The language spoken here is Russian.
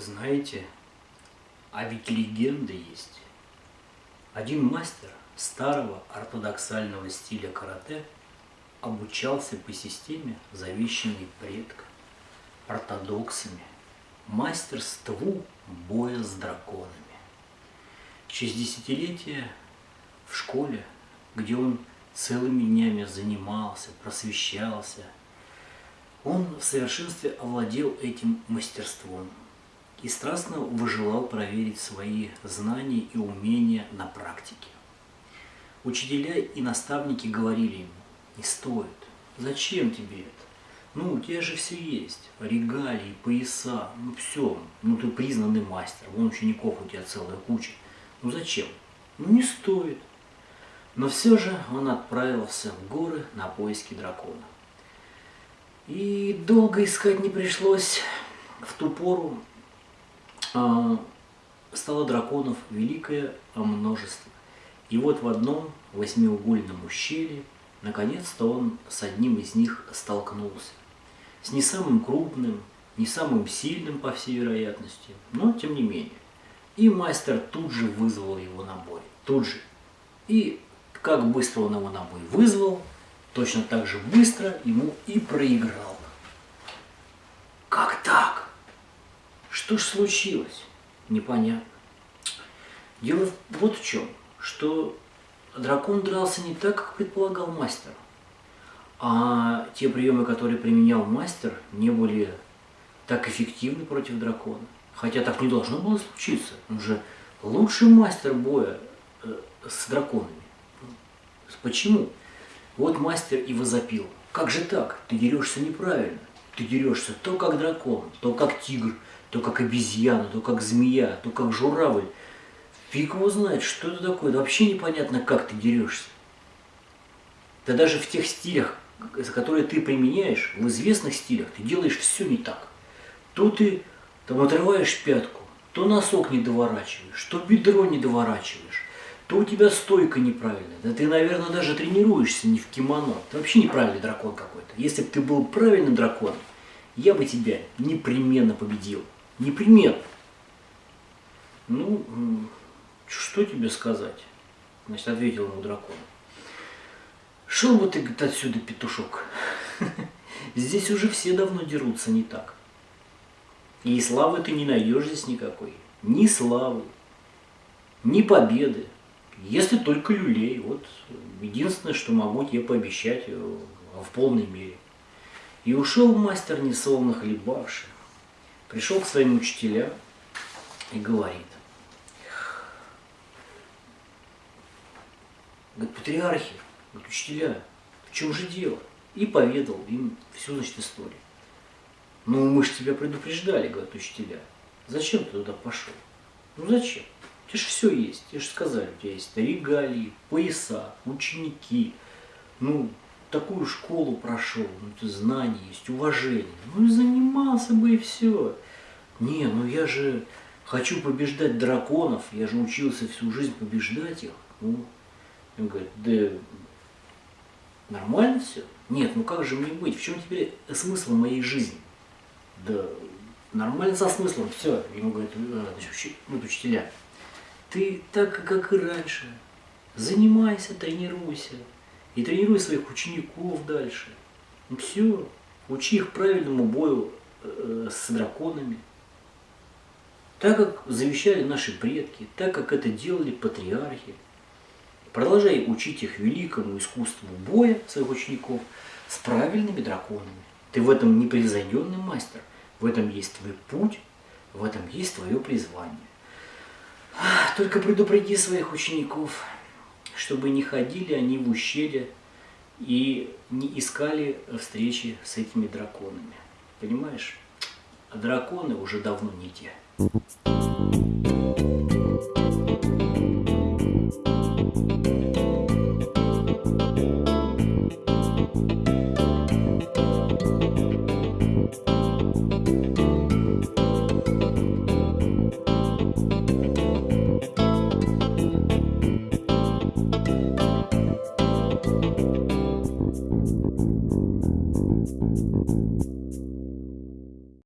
Знаете, а ведь легенда есть. Один мастер старого ортодоксального стиля карате обучался по системе, завещанной предками, ортодоксами, мастерству боя с драконами. Через десятилетия в школе, где он целыми днями занимался, просвещался, он в совершенстве овладел этим мастерством и страстно выжелал проверить свои знания и умения на практике. Учителя и наставники говорили ему, не стоит, зачем тебе это? Ну, у тебя же все есть, регалии, пояса, ну все, ну ты признанный мастер, вон учеников у тебя целая куча. Ну зачем? Ну не стоит. Но все же он отправился в горы на поиски дракона. И долго искать не пришлось. В ту пору стало драконов великое множество. И вот в одном восьмиугольном ущелье, наконец-то он с одним из них столкнулся. С не самым крупным, не самым сильным, по всей вероятности, но тем не менее. И мастер тут же вызвал его на бой. Тут же. И как быстро он его на бой вызвал, точно так же быстро ему и проиграл. Как так? Что ж случилось? Непонятно. Дело вот в чем что дракон дрался не так, как предполагал мастер. А те приемы, которые применял мастер, не были так эффективны против дракона. Хотя так не должно было случиться. Он же лучший мастер боя э, с драконами. Почему? Вот мастер и возопил. Как же так? Ты дерешься неправильно. Ты дерешься то как дракон, то как тигр, то как обезьяна, то как змея, то как журавль. Фиг его знает, что это такое. Вообще непонятно, как ты дерешься. Да даже в тех стилях, которые ты применяешь, в известных стилях, ты делаешь все не так. То ты там отрываешь пятку, то носок не доворачиваешь, то бедро не доворачиваешь, то у тебя стойка неправильная. Да ты, наверное, даже тренируешься не в кимоно. Ты вообще неправильный дракон какой-то. Если бы ты был правильным драконом, я бы тебя непременно победил. Непременно. Ну, что тебе сказать? Значит, ответил ему дракон. Шел бы ты, говорит, отсюда, петушок. Здесь уже все давно дерутся не так. И славы ты не найдешь здесь никакой. Ни славы, ни победы. Если только люлей. Вот единственное, что могу тебе пообещать э, в полной мере. И ушел мастер несолоно хлебавший. Пришел к своим учителям и говорит. Говорит, патриархи, говорит, учителя, в чем же дело? И поведал им всю, значит, историю. Ну, мы же тебя предупреждали, говорят учителя. Зачем ты туда пошел? Ну, зачем? У тебя же все есть. Тебе же сказали, у тебя есть регалии, пояса, ученики. Ну, такую школу прошел, ну, ты знания есть, уважение. Ну, и занимался бы и все. Не, ну я же хочу побеждать драконов, я же учился всю жизнь побеждать их. Ну, он говорит, да нормально все? Нет, ну как же мне быть? В чем теперь смысл моей жизни? Да нормально со смыслом, все. Ему говорят, «Э, вот учителя, ты так, как и раньше, занимайся, тренируйся. И тренируй своих учеников дальше. Ну все, учи их правильному бою э, с драконами. Так как завещали наши предки, так как это делали патриархи. Продолжай учить их великому искусству боя своих учеников с правильными драконами. Ты в этом непревзойденный мастер. В этом есть твой путь, в этом есть твое призвание. Только предупреди своих учеников, чтобы не ходили они в ущелье и не искали встречи с этими драконами. Понимаешь? А драконы уже давно не те.